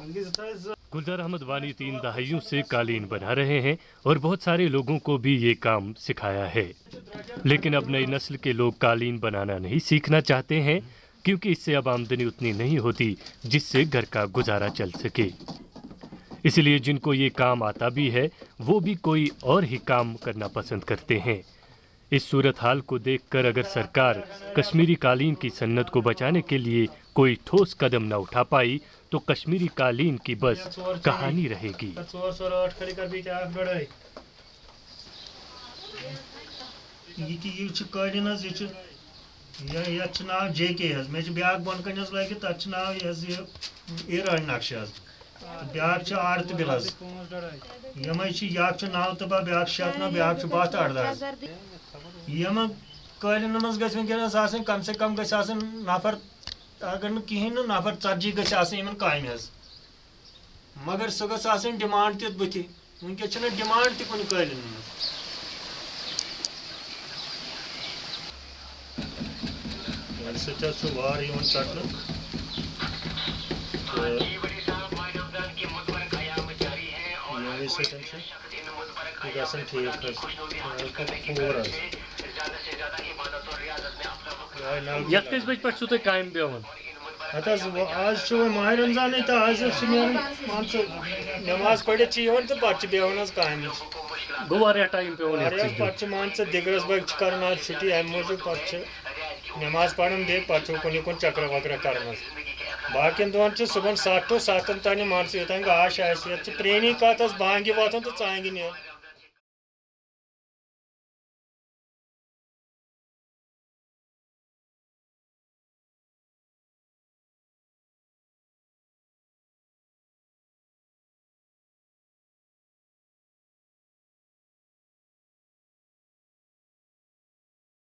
गुलजार अहमद वानी तीन दहाइयों से कालीन बना रहे हैं और बहुत सारे लोगों को भी ये काम सिखाया है। लेकिन अब नई नस्ल के लोग कालीन बनाना नहीं सीखना चाहते हैं, क्योंकि इससे अब आमदनी उतनी नहीं होती, जिससे घर का गुजारा चल सके। इसलिए जिनको ये काम आता भी है, वो भी कोई और ही काम करना पसंद करते हैं। इस सूरत हाल को देखकर अगर सरकार कश्मीरी कालीन की सन्नत को बचाने के लिए कोई ठोस कदम न उठा पाई तो कश्मीरी कालीन की बस कहानी रहेगी। नाव जे के मे ब्या बन कन लगे तथ नाव ईरान नक्श ब्या आड़ तो बिल यम नाव तबा ब्या शत ब्या अड़द यम कालीन मज गस कम से कम गस नफर अगर कहें नफर ती गन काम मगर सह गस डिमांड त बुथ वनकस डिमांड त कुन कालीन सवार चटन गसन ठीक पूर यत कस बज पे तुम कायम पेवन हत आज माह रमज़ान तो आज मान नमाज़ पढ़ित तो पे बेवन काम गो वारिया टाइम पेवन पे मान दिगरस बग कर छुट्टी अमि मूजूब पे नमाज़ पढ़न बे पे कुन कुन चक्र वक्र कर बाकिन दोहन सुबह सत्त टू सतन तान मान योतान गाश आस प्रेनी कत बांगि वोथन तो चांगि नील